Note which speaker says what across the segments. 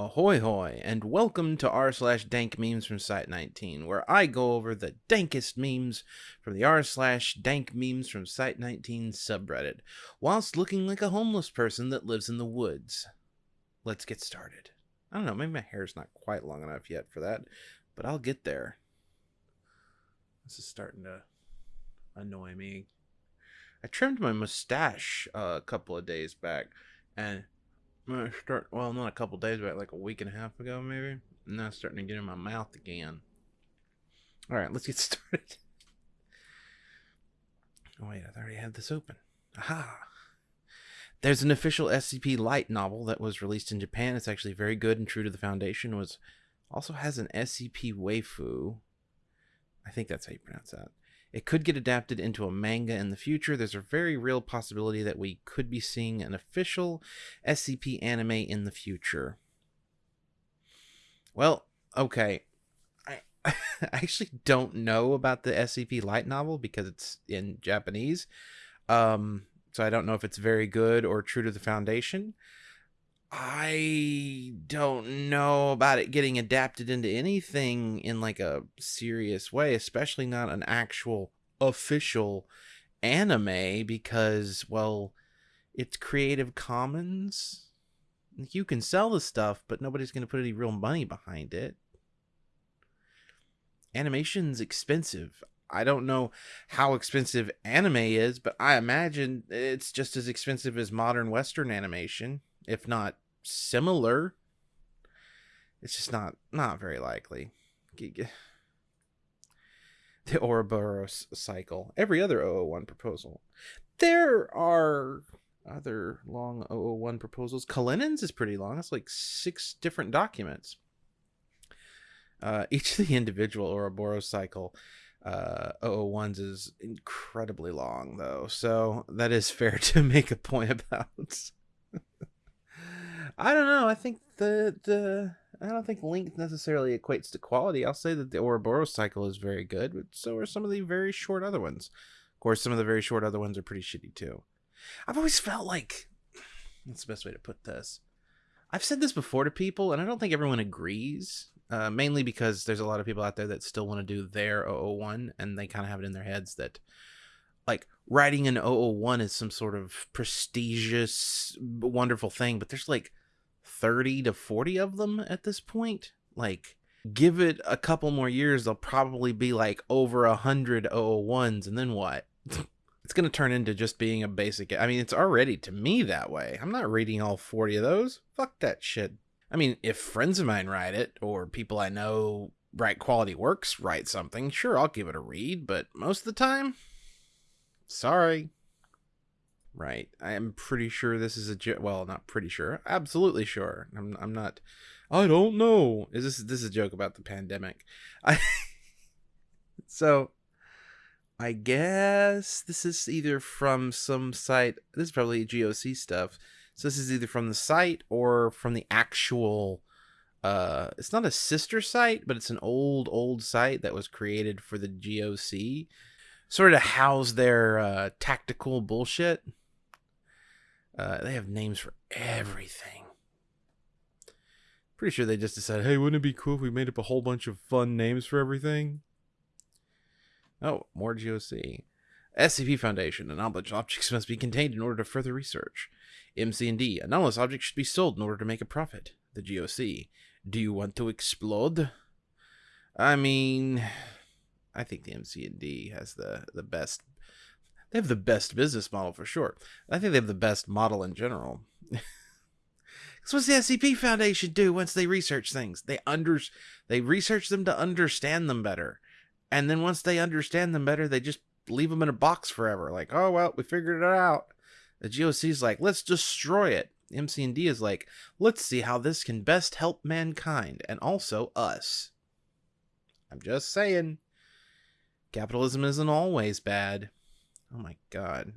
Speaker 1: Ahoy hoy, and welcome to r slash dank memes from Site 19, where I go over the dankest memes from the r slash dank memes from Site 19 subreddit, whilst looking like a homeless person that lives in the woods. Let's get started. I don't know, maybe my hair's not quite long enough yet for that, but I'll get there. This is starting to annoy me. I trimmed my mustache uh, a couple of days back, and I start well, not a couple days back, like a week and a half ago, maybe. Now it's starting to get in my mouth again. All right, let's get started. Oh wait, I already had this open. Aha! There's an official SCP light novel that was released in Japan. It's actually very good and true to the Foundation. Was also has an SCP waifu. I think that's how you pronounce that. It could get adapted into a manga in the future. There's a very real possibility that we could be seeing an official SCP anime in the future. Well, okay. I, actually don't know about the SCP light novel because it's in Japanese. Um, so I don't know if it's very good or true to the Foundation. I don't know about it getting adapted into anything in like a serious way, especially not an actual official anime because well, it's Creative Commons. You can sell the stuff, but nobody's going to put any real money behind it. Animation's expensive. I don't know how expensive anime is, but I imagine it's just as expensive as modern Western animation if not similar. It's just not not very likely. The Ouroboros cycle. Every other 001 proposal. There are other long 001 proposals. Kalinins is pretty long. It's like six different documents. Uh, each of the individual Ouroboros cycle uh 001s is incredibly long though so that is fair to make a point about I don't know. I think the the I don't think length necessarily equates to quality. I'll say that the Ouroboros cycle is very good, but so are some of the very short other ones. Of course, some of the very short other ones are pretty shitty too. I've always felt like that's the best way to put this. I've said this before to people, and I don't think everyone agrees. Uh, mainly because there's a lot of people out there that still want to do their 001, and they kind of have it in their heads that like writing an 001 is some sort of prestigious, wonderful thing, but there's like 30 to 40 of them at this point. Like, give it a couple more years, they'll probably be like over a hundred 001s, and then what? it's going to turn into just being a basic. I mean, it's already to me that way. I'm not reading all 40 of those. Fuck that shit. I mean, if friends of mine write it, or people I know write quality works write something, sure, I'll give it a read, but most of the time, sorry. Right. I am pretty sure this is a joke. Well, not pretty sure. Absolutely sure. I'm. I'm not. I don't know. Is this this is a joke about the pandemic? I. so. I guess this is either from some site. This is probably GOC stuff. So this is either from the site or from the actual. Uh, it's not a sister site, but it's an old old site that was created for the GOC, sort of house their uh, tactical bullshit. Uh, they have names for everything. Pretty sure they just decided, hey, wouldn't it be cool if we made up a whole bunch of fun names for everything? Oh, more GOC. SCP Foundation. Anomalous objects must be contained in order to further research. MC&D. Anomalous objects should be sold in order to make a profit. The GOC. Do you want to explode? I mean, I think the MC&D has the, the best they have the best business model for sure. I think they have the best model in general. Because what's the SCP Foundation do once they research things? They under they research them to understand them better, and then once they understand them better, they just leave them in a box forever. Like, oh well, we figured it out. The GOC is like, let's destroy it. MC&D is like, let's see how this can best help mankind and also us. I'm just saying. Capitalism isn't always bad. Oh my god.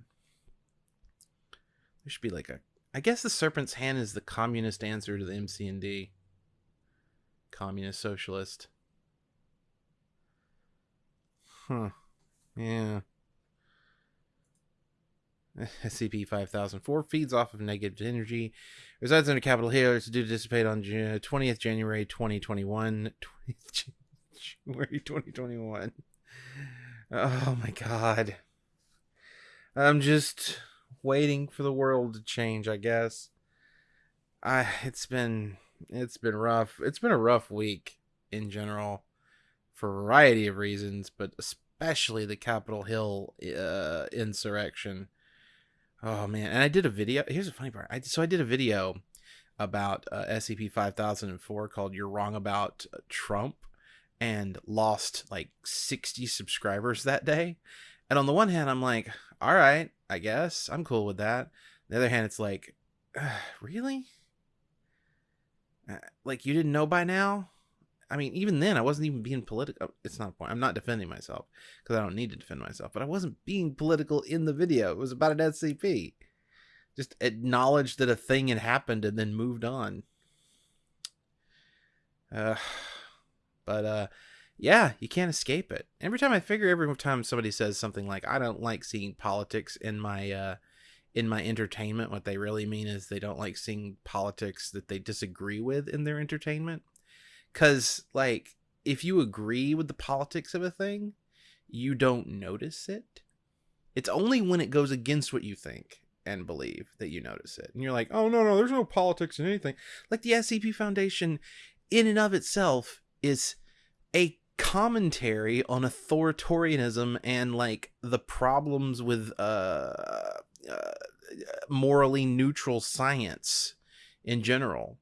Speaker 1: There should be like a. I guess the Serpent's Hand is the communist answer to the MC&D. Communist socialist. Huh. Yeah. SCP 5004 feeds off of negative energy, resides under Capitol Hill. It's due to dissipate on 20th January 2021. 20th January 2021. Oh my god. I'm just waiting for the world to change, I guess. I it's been it's been rough. It's been a rough week in general for a variety of reasons, but especially the Capitol Hill uh, insurrection. Oh man, and I did a video. Here's a funny part. I so I did a video about uh, SCP 5004 called "You're Wrong About Trump," and lost like 60 subscribers that day. And on the one hand, I'm like, all right, I guess I'm cool with that. On the other hand, it's like, really? Uh, like you didn't know by now? I mean, even then, I wasn't even being political. Oh, it's not a point. I'm not defending myself because I don't need to defend myself. But I wasn't being political in the video. It was about an SCP. Just acknowledged that a thing had happened and then moved on. Uh, but uh, yeah, you can't escape it. Every time I figure, every time somebody says something like, "I don't like seeing politics in my uh, in my entertainment," what they really mean is they don't like seeing politics that they disagree with in their entertainment. Because like if you agree with the politics of a thing you don't notice it. It's only when it goes against what you think and believe that you notice it. And you're like oh no no there's no politics in anything. Like the scp foundation in and of itself is a commentary on authoritarianism and like the problems with uh, uh morally neutral science in general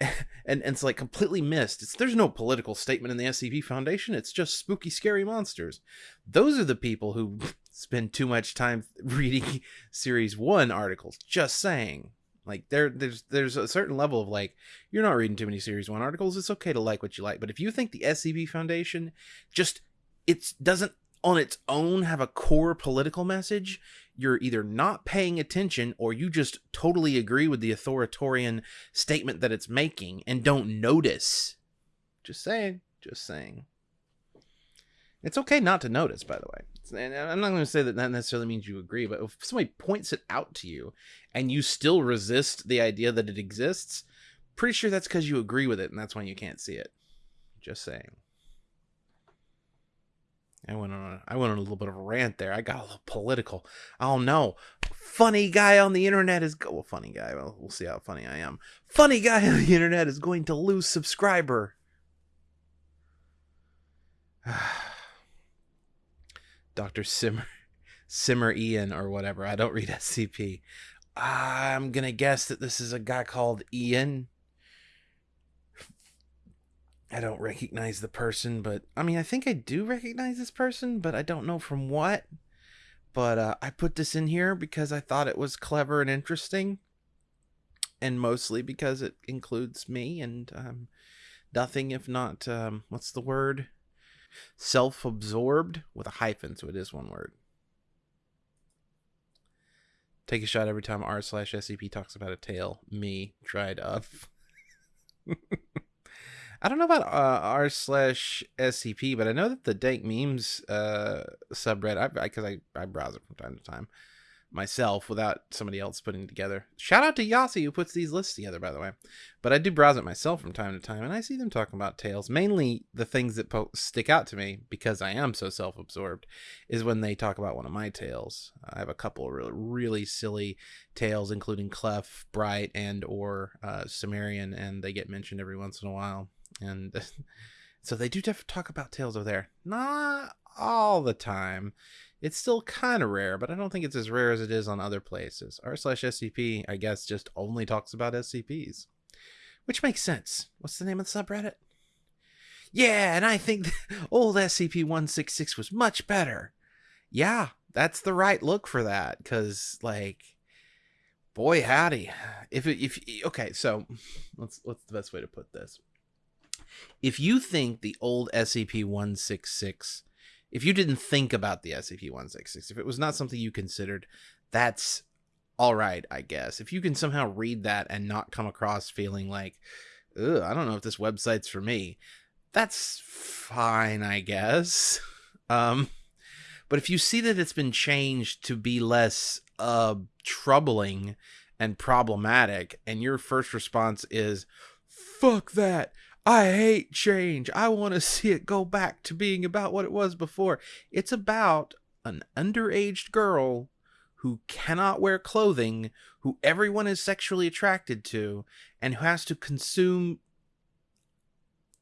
Speaker 1: and, and it's like completely missed. It's there's no political statement in the SCP Foundation. It's just spooky, scary monsters. Those are the people who spend too much time reading Series One articles. Just saying, like there, there's there's a certain level of like you're not reading too many Series One articles. It's okay to like what you like, but if you think the SCP Foundation just it doesn't on its own have a core political message, you're either not paying attention or you just totally agree with the authoritarian statement that it's making and don't notice. Just saying. Just saying. It's okay not to notice, by the way. And I'm not going to say that that necessarily means you agree, but if somebody points it out to you and you still resist the idea that it exists, pretty sure that's because you agree with it and that's why you can't see it. Just saying. I went on a, I went on a little bit of a rant there. I got a little political. Oh no. Funny guy on the internet is go well, funny guy. Well, we'll see how funny I am. Funny guy on the internet is going to lose subscriber. Dr. Simmer Simmer Ian or whatever. I don't read SCP. I'm going to guess that this is a guy called Ian I don't recognize the person, but I mean, I think I do recognize this person, but I don't know from what. But uh, I put this in here because I thought it was clever and interesting, and mostly because it includes me and um, nothing if not um, what's the word? Self-absorbed with a hyphen, so it is one word. Take a shot every time r slash scp talks about a tale. Me dried up. I don't know about uh, r slash scp, but I know that the dank memes uh, subreddit, because I, I, I browse it from time to time myself without somebody else putting it together. Shout out to Yasi who puts these lists together, by the way. But I do browse it myself from time to time, and I see them talking about tales. Mainly the things that po- stick out to me because I am so self-absorbed is when they talk about one of my tales. I have a couple of really, really silly tales, including Clef, Bright, and or uh, Cimmerian, and they get mentioned every once in a while and so they do talk about tales over there. Not all the time. It's still kind of rare, but I don't think it's as rare as it is on other places. R slash SCP, I guess, just only talks about SCPs, which makes sense. What's the name of the subreddit? Yeah, and I think old SCP 166 was much better. Yeah, that's the right look for that, because, like, boy howdy. If, if, okay, so let's, what's the best way to put this? if you think the old SCP-166, if you didn't think about the SCP-166, if it was not something you considered, that's all right, I guess. If you can somehow read that and not come across feeling like, Ugh, I don't know if this website's for me, that's fine, I guess. Um, but if you see that it's been changed to be less uh troubling and problematic and your first response is fuck that I hate change. I want to see it go back to being about what it was before. It's about an underaged girl who cannot wear clothing, who everyone is sexually attracted to, and who has to consume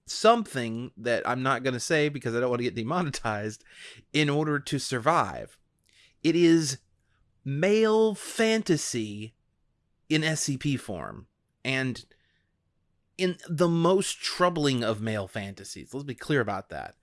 Speaker 1: something that I'm not going to say because I don't want to get demonetized in order to survive. It is male fantasy in SCP form and in the most troubling of male fantasies. Let's be clear about that.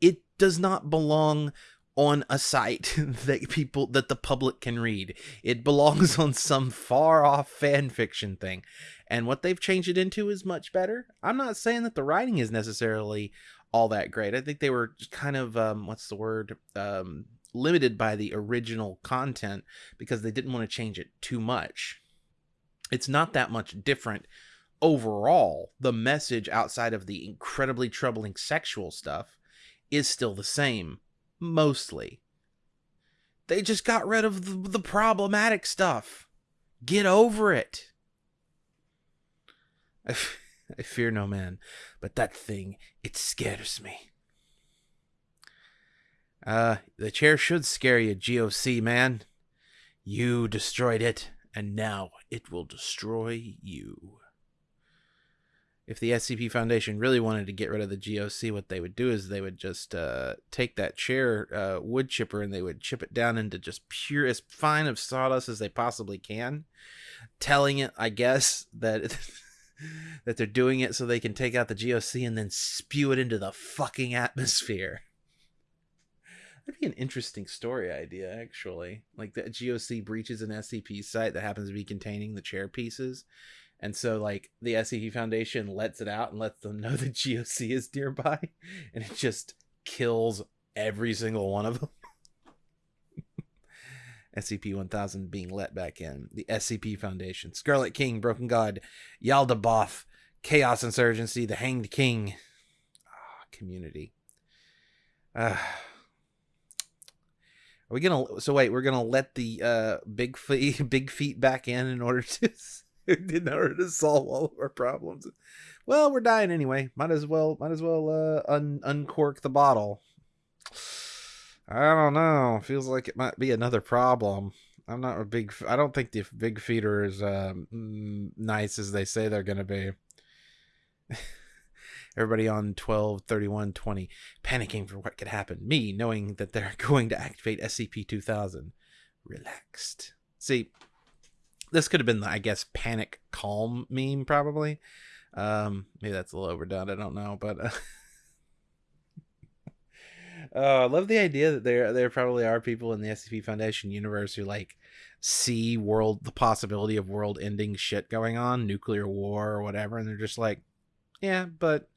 Speaker 1: It does not belong on a site that people that the public can read. It belongs on some far off fan fiction thing. And what they've changed it into is much better. I'm not saying that the writing is necessarily all that great. I think they were kind of um, what's the word um, limited by the original content because they didn't want to change it too much. It's not that much different overall. The message outside of the incredibly troubling sexual stuff is still the same mostly. They just got rid of the, problematic stuff. Get over it. I, f- I fear no man, but that thing, it scares me. Uh, the chair should scare you, GOC man. You destroyed it, and now it will destroy you if the SCP Foundation really wanted to get rid of the GOC, what they would do is they would just uh, take that chair uh, wood chipper and they would chip it down into just pure, as fine of sawdust as they possibly can, telling it, I guess, that that they're doing it so they can take out the GOC and then spew it into the fucking atmosphere. That'd be an interesting story idea, actually. Like the GOC breaches an SCP site that happens to be containing the chair pieces and so like the SCP Foundation lets it out and lets them know that GOC is nearby and it just kills every single one of them. SCP 1000 being let back in. The SCP Foundation. Scarlet King, Broken God, Yaldabaoth, Chaos Insurgency, The Hanged King. Oh, community. Are we gonna so wait, we're gonna let the uh big feet big feet back in in order to in order to solve all of our problems. Well, we're dying anyway. Might as well might as well uh, un- uncork the bottle. I don't know. Feels like it might be another problem. I'm not a big. I don't think the big feet are as um, nice as they say they're to be. Everybody on 12, 31, 20, panicking for what could happen. Me knowing that they're going to activate SCP 2000. Relaxed. See, this could have been the I guess panic calm meme probably. Um, maybe that's a little overdone. I don't know, but. Uh, I love the idea that there there probably are people in the SCP Foundation universe who like see world the possibility of world ending shit going on, nuclear war or whatever, and they're just like, yeah, but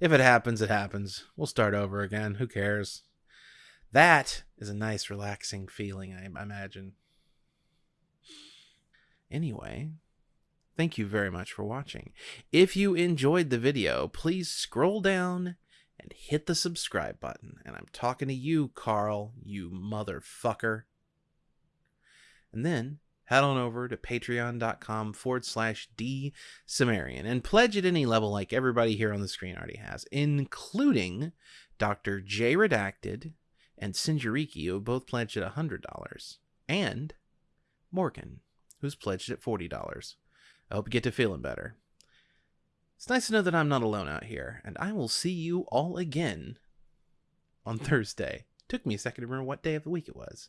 Speaker 1: if it happens, it happens. We'll start over again. Who cares? That is a nice, relaxing feeling, I imagine. Anyway, thank you very much for watching. If you enjoyed the video, please scroll down and hit the subscribe button. And I'm talking to you, Carl, you motherfucker. And then head on over to patreon.com forward slash D Cimmerian and pledge at any level like everybody here on the screen already has, including Dr. J Redacted and Sinjariki, who both pledged at $100, and Morgan, who's pledged at $40. I hope you get to feeling better. It's nice to know that I'm not alone out here, and I will see you all again on Thursday. Took me a second to remember what day of the week it was.